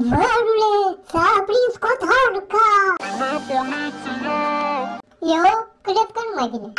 Mărule, s-a aprins cotorca! Eu cred că nu mai vine.